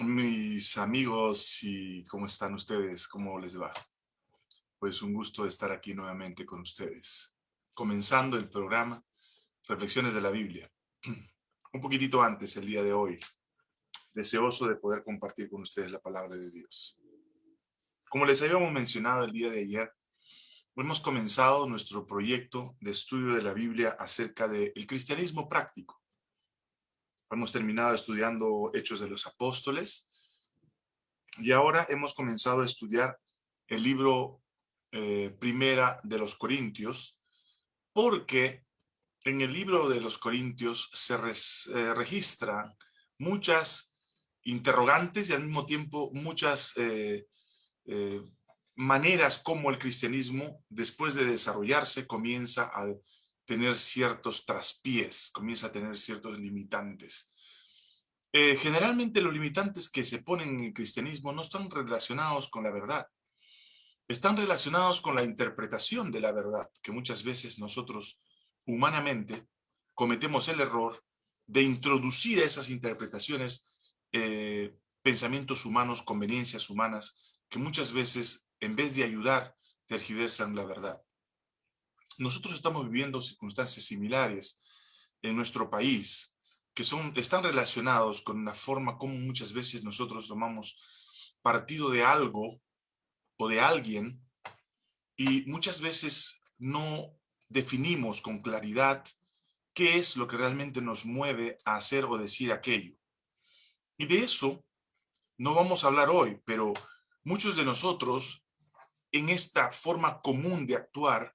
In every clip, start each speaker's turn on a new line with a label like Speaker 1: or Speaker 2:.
Speaker 1: Mis amigos, y ¿cómo están ustedes? ¿Cómo les va? Pues un gusto estar aquí nuevamente con ustedes. Comenzando el programa Reflexiones de la Biblia. Un poquitito antes, el día de hoy, deseoso de poder compartir con ustedes la palabra de Dios. Como les habíamos mencionado el día de ayer, hemos comenzado nuestro proyecto de estudio de la Biblia acerca del cristianismo práctico. Hemos terminado estudiando Hechos de los Apóstoles. Y ahora hemos comenzado a estudiar el libro eh, Primera de los Corintios porque en el libro de los Corintios se eh, registran muchas interrogantes y al mismo tiempo muchas eh, maneras como el cristianismo, después de desarrollarse, comienza a tener ciertos traspiés, comienza a tener ciertos limitantes. Eh, generalmente los limitantes que se ponen en el cristianismo no están relacionados con la verdad. Están relacionados con la interpretación de la verdad, que muchas veces nosotros humanamente cometemos el error de introducir a esas interpretaciones eh, pensamientos humanos, conveniencias humanas, que muchas veces, en vez de ayudar, tergiversan la verdad. Nosotros estamos viviendo circunstancias similares en nuestro país, que son, están relacionados con la forma como muchas veces nosotros tomamos partido de algo o de alguien y muchas veces no definimos con claridad qué es lo que realmente nos mueve a hacer o decir aquello. Y de eso no vamos a hablar hoy, pero muchos de nosotros en esta forma común de actuar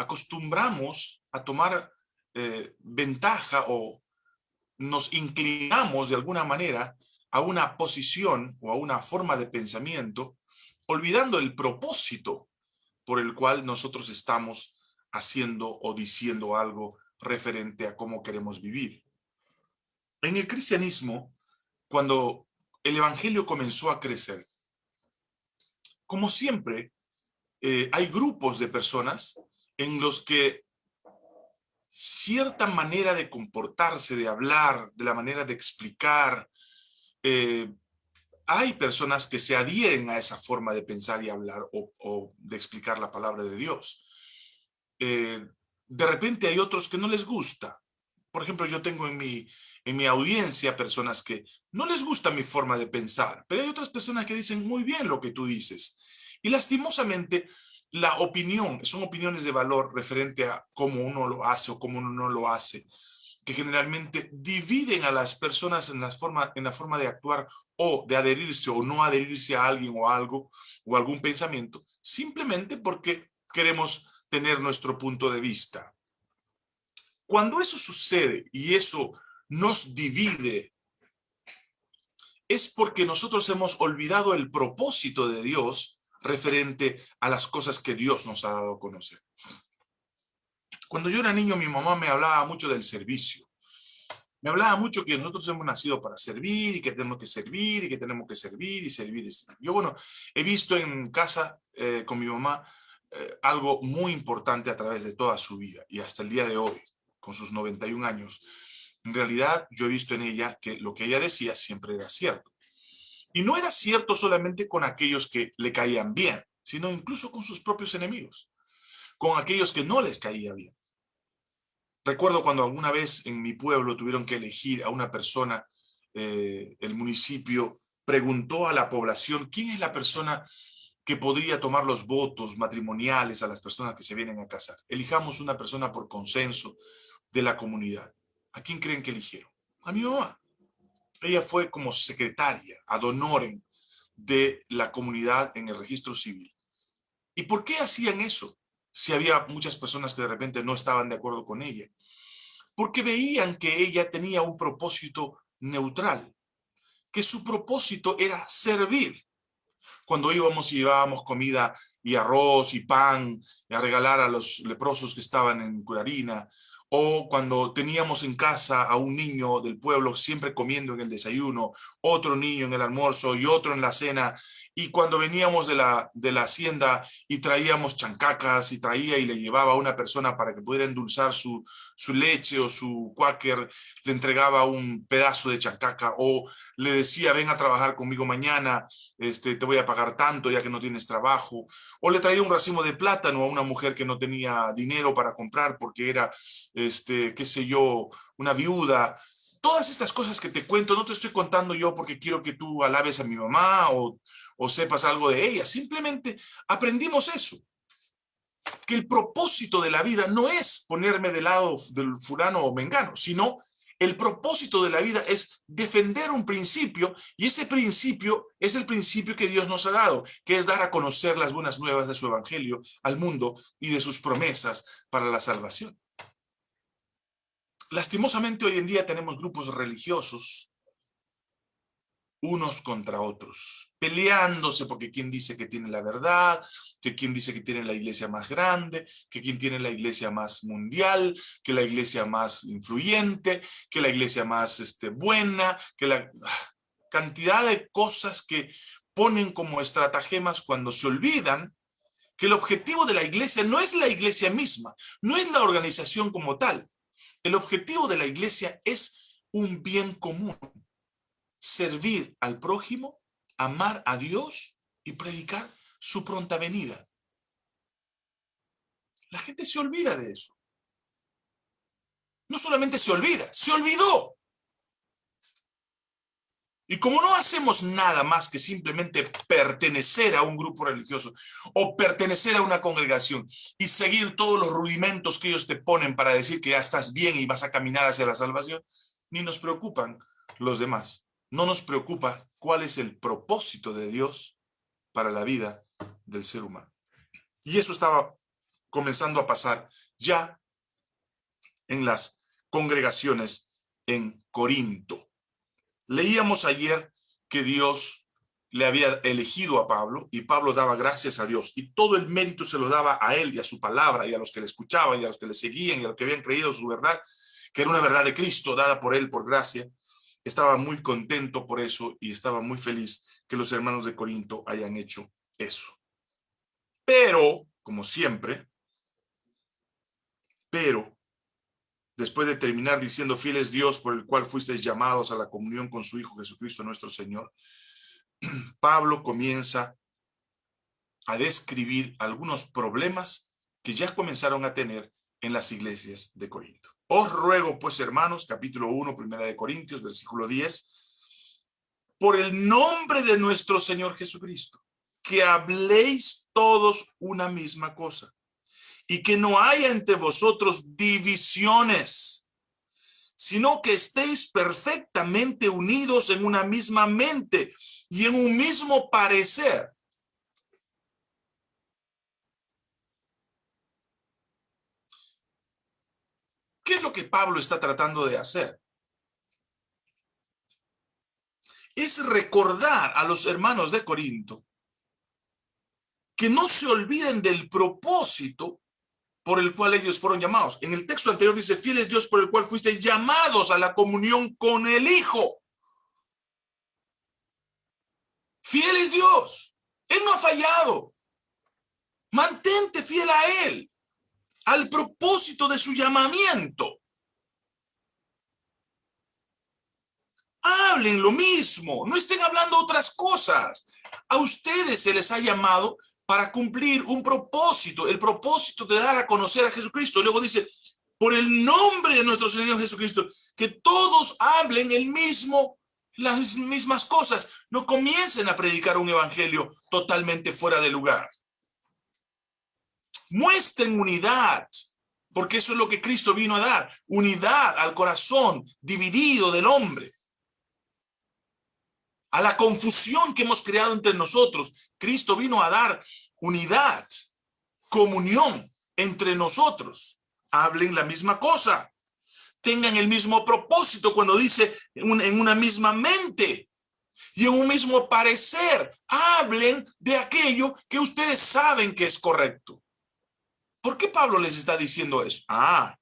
Speaker 1: acostumbramos a tomar eh, ventaja o nos inclinamos de alguna manera a una posición o a una forma de pensamiento, olvidando el propósito por el cual nosotros estamos haciendo o diciendo algo referente a cómo queremos vivir. En el cristianismo, cuando el evangelio comenzó a crecer, como siempre, eh, hay grupos de personas en los que cierta manera de comportarse, de hablar, de la manera de explicar, eh, hay personas que se adhieren a esa forma de pensar y hablar o, de explicar la palabra de Dios. Eh, de repente hay otros que no les gusta. Por ejemplo, yo tengo en mi, en mi audiencia personas que no les gusta mi forma de pensar, pero hay otras personas que dicen muy bien lo que tú dices. Y lastimosamente la opinión, son opiniones de valor referente a cómo uno lo hace o cómo uno no lo hace, que generalmente dividen a las personas en la forma, en la forma de actuar o de adherirse o no adherirse a alguien o algo o algún pensamiento, simplemente porque queremos tener nuestro punto de vista. Cuando eso sucede y eso nos divide, es porque nosotros hemos olvidado el propósito de Dios referente a las cosas que Dios nos ha dado a conocer. Cuando yo era niño, mi mamá me hablaba mucho del servicio. Me hablaba mucho que nosotros hemos nacido para servir y que tenemos que servir y que tenemos que servir y servir. Y servir. Yo, bueno, he visto en casa eh, con mi mamá eh, algo muy importante a través de toda su vida y hasta el día de hoy, con sus 91 años. En realidad, yo he visto en ella que lo que ella decía siempre era cierto. Y no era cierto solamente con aquellos que le caían bien, sino incluso con sus propios enemigos, con aquellos que no les caía bien. Recuerdo cuando alguna vez en mi pueblo tuvieron que elegir a una persona, eh, el municipio preguntó a la población quién es la persona que podría tomar los votos matrimoniales a las personas que se vienen a casar. Elijamos una persona por consenso de la comunidad. ¿A quién creen que eligieron? A mi mamá. Ella fue como secretaria ad honorem de la comunidad en el registro civil. ¿Y por qué hacían eso? Si había muchas personas que de repente no estaban de acuerdo con ella. Porque veían que ella tenía un propósito neutral, que su propósito era servir. Cuando íbamos y llevábamos comida y arroz y pan a regalar a los leprosos que estaban en Curarina, o cuando teníamos en casa a un niño del pueblo siempre comiendo en el desayuno, otro niño en el almuerzo y otro en la cena, y cuando veníamos de la, de la hacienda y traíamos chancacas y traía y le llevaba a una persona para que pudiera endulzar su, su leche o su quaker, le entregaba un pedazo de chancaca o le decía, ven a trabajar conmigo mañana, este, te voy a pagar tanto ya que no tienes trabajo, o le traía un racimo de plátano a una mujer que no tenía dinero para comprar porque era, este, qué sé yo, una viuda, todas estas cosas que te cuento, no te estoy contando yo porque quiero que tú alabes a mi mamá o, o sepas algo de ella. Simplemente aprendimos eso. Que el propósito de la vida no es ponerme del lado del fulano o mengano, sino el propósito de la vida es defender un principio y ese principio es el principio que Dios nos ha dado, que es dar a conocer las buenas nuevas de su evangelio al mundo y de sus promesas para la salvación. Lastimosamente hoy en día tenemos grupos religiosos unos contra otros, peleándose porque quién dice que tiene la verdad, que quién dice que tiene la iglesia más grande, que quién tiene la iglesia más mundial, que la iglesia más influyente, que la iglesia más este, buena, que la ah, cantidad de cosas que ponen como estratagemas cuando se olvidan que el objetivo de la iglesia no es la iglesia misma, no es la organización como tal. El objetivo de la iglesia es un bien común, servir al prójimo, amar a Dios y predicar su pronta venida. La gente se olvida de eso. No solamente se olvida, se olvidó. Y como no hacemos nada más que simplemente pertenecer a un grupo religioso o pertenecer a una congregación y seguir todos los rudimentos que ellos te ponen para decir que ya estás bien y vas a caminar hacia la salvación, ni nos preocupan los demás no nos preocupa cuál es el propósito de Dios para la vida del ser humano. Y eso estaba comenzando a pasar ya en las congregaciones en Corinto. Leíamos ayer que Dios le había elegido a Pablo y Pablo daba gracias a Dios y todo el mérito se lo daba a él y a su palabra y a los que le escuchaban y a los que le seguían y a los que habían creído su verdad, que era una verdad de Cristo dada por él por gracia estaba muy contento por eso y estaba muy feliz que los hermanos de Corinto hayan hecho eso. Pero, como siempre, pero, después de terminar diciendo fieles Dios por el cual fuisteis llamados a la comunión con su Hijo Jesucristo nuestro Señor, Pablo comienza a describir algunos problemas que ya comenzaron a tener en las iglesias de Corinto. Os ruego, pues, hermanos, capítulo 1, primera de Corintios, versículo 10, por el nombre de nuestro Señor Jesucristo, que habléis todos una misma cosa, y que no haya entre vosotros divisiones, sino que estéis perfectamente unidos en una misma mente y en un mismo parecer. ¿Qué es lo que Pablo está tratando de hacer? Es recordar a los hermanos de Corinto que no se olviden del propósito por el cual ellos fueron llamados. En el texto anterior dice, fieles Dios por el cual fuiste llamados a la comunión con el Hijo. Fiel es Dios. Él no ha fallado. Mantente fiel a Él al propósito de su llamamiento. Hablen lo mismo, no estén hablando otras cosas. A ustedes se les ha llamado para cumplir un propósito, el propósito de dar a conocer a Jesucristo. Luego dice, por el nombre de nuestro Señor Jesucristo, que todos hablen el mismo, las mismas cosas. No comiencen a predicar un evangelio totalmente fuera de lugar. Muestren unidad, porque eso es lo que Cristo vino a dar, unidad al corazón dividido del hombre. A la confusión que hemos creado entre nosotros, Cristo vino a dar unidad, comunión entre nosotros. Hablen la misma cosa, tengan el mismo propósito cuando dice en una misma mente y en un mismo parecer. Hablen de aquello que ustedes saben que es correcto. ¿Por qué Pablo les está diciendo eso? Ah,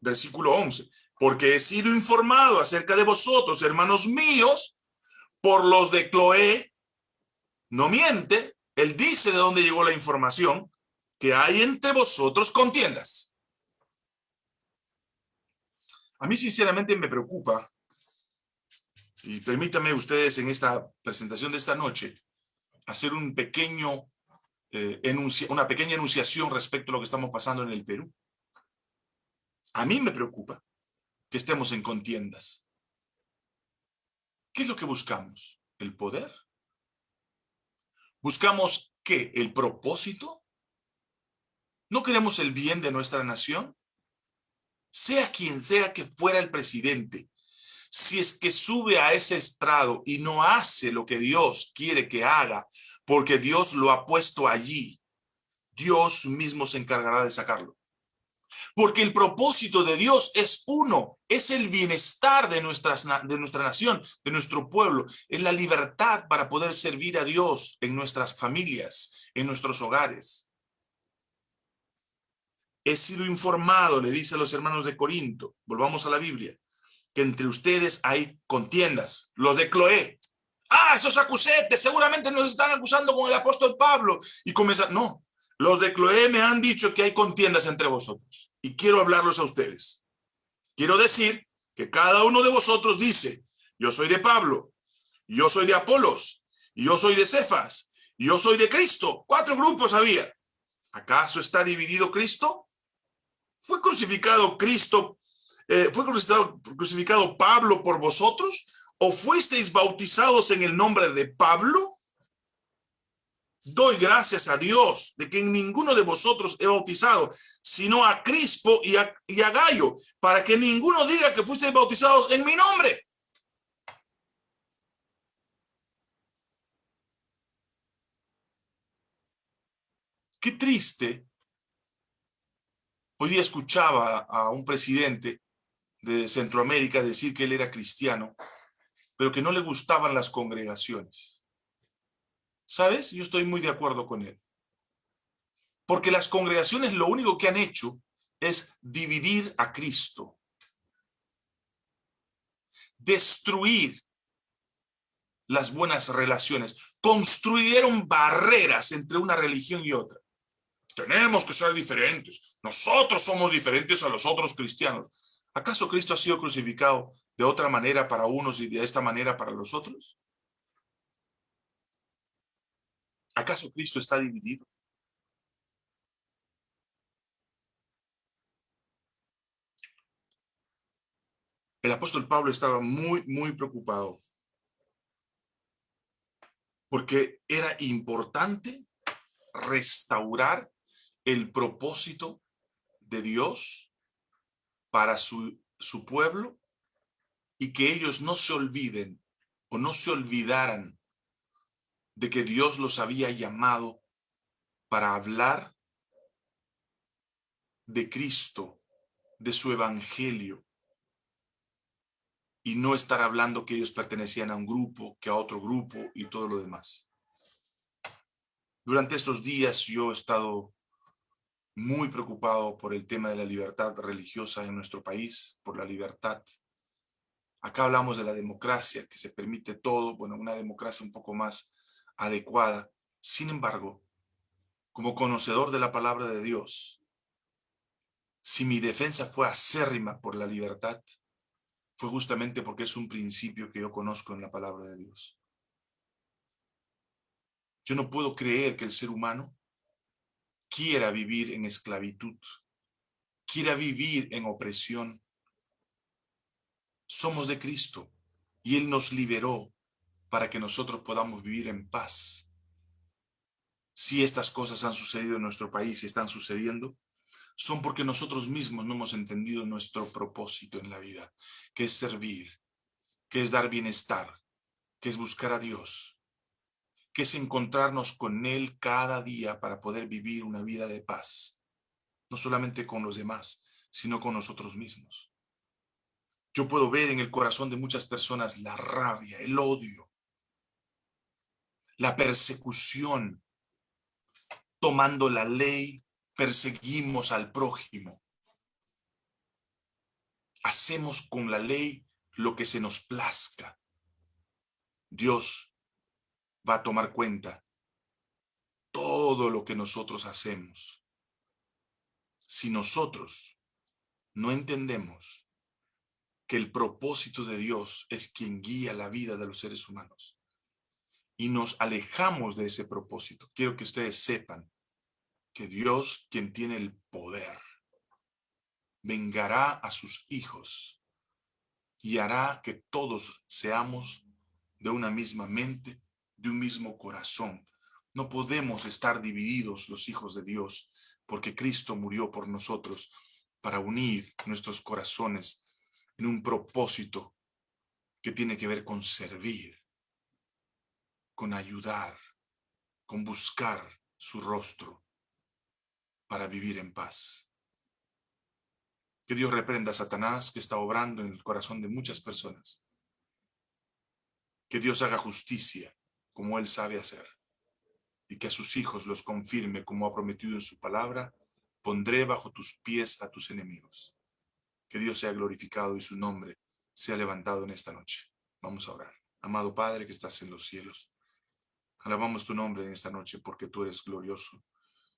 Speaker 1: versículo 11, porque he sido informado acerca de vosotros, hermanos míos, por los de Cloé, no miente, él dice de dónde llegó la información, que hay entre vosotros contiendas. A mí sinceramente me preocupa, y permítanme ustedes en esta presentación de esta noche, hacer un pequeño, eh, una pequeña enunciación respecto a lo que estamos pasando en el Perú. A mí me preocupa que estemos en contiendas. ¿Qué es lo que buscamos? ¿El poder? ¿Buscamos qué? ¿El propósito? ¿No queremos el bien de nuestra nación? Sea quien sea que fuera el presidente, si es que sube a ese estrado y no hace lo que Dios quiere que haga, porque Dios lo ha puesto allí, Dios mismo se encargará de sacarlo. Porque el propósito de Dios es uno, es el bienestar de, nuestras, de nuestra nación, de nuestro pueblo, es la libertad para poder servir a Dios en nuestras familias, en nuestros hogares. He sido informado, le dice a los hermanos de Corinto, volvamos a la Biblia, que entre ustedes hay contiendas, los de Cloé. Ah, esos acusetes seguramente nos están acusando con el apóstol Pablo. Y comienza, no, los de Cloé me han dicho que hay contiendas entre vosotros y quiero hablarlos a ustedes. Quiero decir que cada uno de vosotros dice, yo soy de Pablo, yo soy de Apolos, yo soy de Cefas, yo soy de Cristo. Cuatro grupos había. ¿Acaso está dividido Cristo? ¿Fue crucificado Cristo, eh, fue crucificado Pablo por vosotros? ¿O fuisteis bautizados en el nombre de Pablo? Doy gracias a Dios de que en ninguno de vosotros he bautizado, sino a Crispo y a, Gallo, para que ninguno diga que fuisteis bautizados en mi nombre. Qué triste. Hoy día escuchaba a un presidente de Centroamérica decir que él era cristiano, pero que no le gustaban las congregaciones. ¿Sabes? Yo estoy muy de acuerdo con él. Porque las congregaciones lo único que han hecho es dividir a Cristo. Destruir las buenas relaciones. Construyeron barreras entre una religión y otra. Tenemos que ser diferentes. Nosotros somos diferentes a los otros cristianos. ¿Acaso Cristo ha sido crucificado de otra manera para unos y de esta manera para los otros? ¿Acaso Cristo está dividido? El apóstol Pablo estaba muy, muy preocupado porque era importante restaurar el propósito de Dios para su, su pueblo y que ellos no se olviden o no se olvidaran de que Dios los había llamado para hablar de Cristo, de su evangelio, y no estar hablando que ellos pertenecían a un grupo, que a otro grupo y todo lo demás. Durante estos días yo he estado muy preocupado por el tema de la libertad religiosa en nuestro país, por la libertad. Acá hablamos de la democracia, que se permite todo, bueno, una democracia un poco más adecuada. Sin embargo, como conocedor de la palabra de Dios, si mi defensa fue acérrima por la libertad, fue justamente porque es un principio que yo conozco en la palabra de Dios. Yo no puedo creer que el ser humano quiera vivir en esclavitud, quiera vivir en opresión. Somos de Cristo y Él nos liberó para que nosotros podamos vivir en paz. Si estas cosas han sucedido en nuestro país y están sucediendo, son porque nosotros mismos no hemos entendido nuestro propósito en la vida, que es servir, que es dar bienestar, que es buscar a Dios, que es encontrarnos con Él cada día para poder vivir una vida de paz, no solamente con los demás, sino con nosotros mismos. Yo puedo ver en el corazón de muchas personas la rabia, el odio, la persecución. Tomando la ley, perseguimos al prójimo. hacemos con la ley lo que se nos plazca, Dios va a tomar cuenta todo lo que nosotros hacemos. Si nosotros no entendemos el propósito de Dios es quien guía la vida de los seres humanos y nos alejamos de ese propósito, quiero que ustedes sepan que Dios, quien tiene el poder, vengará a sus hijos y hará que todos seamos de una misma mente, de un mismo corazón. No podemos estar divididos los hijos de Dios, porque Cristo murió por nosotros para unir nuestros corazones en un propósito que tiene que ver con servir, con ayudar, con buscar su rostro para vivir en paz. Que Dios reprenda a Satanás que está obrando en el corazón de muchas personas que Dios haga justicia como Él sabe hacer y que a sus hijos los confirme como ha prometido en su palabra, pondré bajo tus pies a tus enemigos. Que Dios sea glorificado y su nombre sea levantado en esta noche. Vamos a orar. Amado Padre que estás en los cielos, alabamos tu nombre en esta noche porque tú eres glorioso.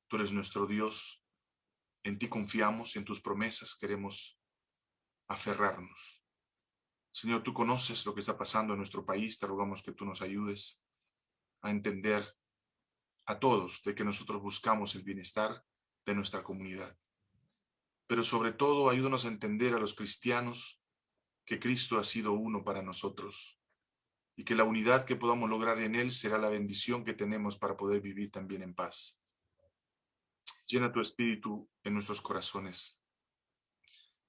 Speaker 1: Tú eres nuestro Dios. En ti confiamos en tus promesas queremos aferrarnos. Señor, tú conoces lo que está pasando en nuestro país, te rogamos que tú nos ayudes a entender a todos de que nosotros buscamos el bienestar de nuestra comunidad. Pero sobre todo, ayúdanos a entender a los cristianos que Cristo ha sido uno para nosotros y que la unidad que podamos lograr en Él será la bendición que tenemos para poder vivir también en paz. Llena tu espíritu en nuestros corazones.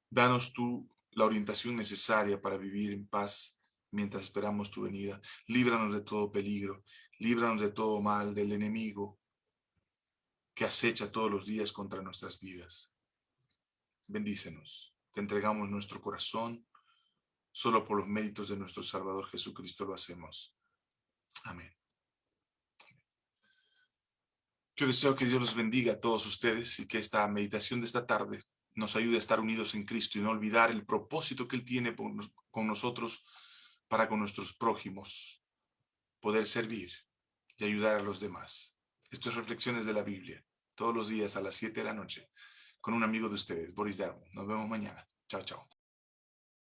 Speaker 1: Danos tu la orientación necesaria para vivir en paz mientras esperamos tu venida. Líbranos de todo peligro, líbranos de todo mal, del enemigo que acecha todos los días contra nuestras vidas. Bendícenos, te entregamos nuestro corazón, solo por los méritos de nuestro Salvador Jesucristo lo hacemos. Amén. Yo deseo que Dios los bendiga a todos ustedes y que esta meditación de esta tarde nos ayude a estar unidos en Cristo y no olvidar el propósito que Él tiene con nosotros para con nuestros prójimos, poder servir y ayudar a los demás. Esto es Reflexiones de la Biblia, todos los días a las 7 de la noche, con un amigo de ustedes, Boris Darmo. Nos vemos mañana. Chao, chao.